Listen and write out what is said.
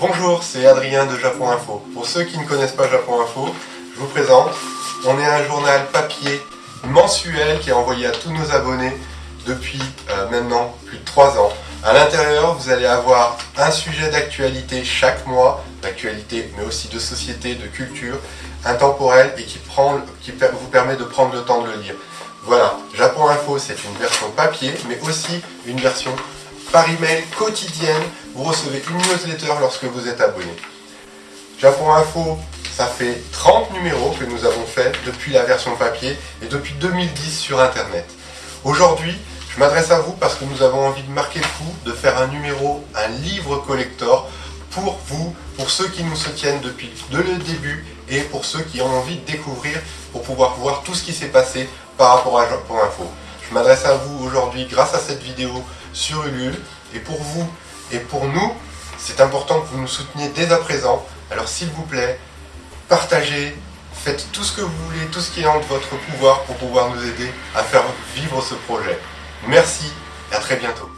Bonjour, c'est Adrien de Japon Info. Pour ceux qui ne connaissent pas Japon Info, je vous présente. On est un journal papier mensuel qui est envoyé à tous nos abonnés depuis euh, maintenant plus de 3 ans. À l'intérieur, vous allez avoir un sujet d'actualité chaque mois, d'actualité mais aussi de société, de culture, intemporel et qui, qui vous permet de prendre le temps de le lire. Voilà, Japon Info c'est une version papier mais aussi une version par email quotidienne. Vous recevez une newsletter lorsque vous êtes abonné. Japon Info, ça fait 30 numéros que nous avons fait depuis la version papier et depuis 2010 sur Internet. Aujourd'hui, je m'adresse à vous parce que nous avons envie de marquer le coup, de faire un numéro, un livre collector pour vous, pour ceux qui nous soutiennent depuis le début et pour ceux qui ont envie de découvrir pour pouvoir voir tout ce qui s'est passé par rapport à Japon Info. Je m'adresse à vous aujourd'hui grâce à cette vidéo sur Ulule et pour vous et pour nous, c'est important que vous nous souteniez dès à présent. Alors s'il vous plaît, partagez, faites tout ce que vous voulez, tout ce qui est en votre pouvoir pour pouvoir nous aider à faire vivre ce projet. Merci et à très bientôt.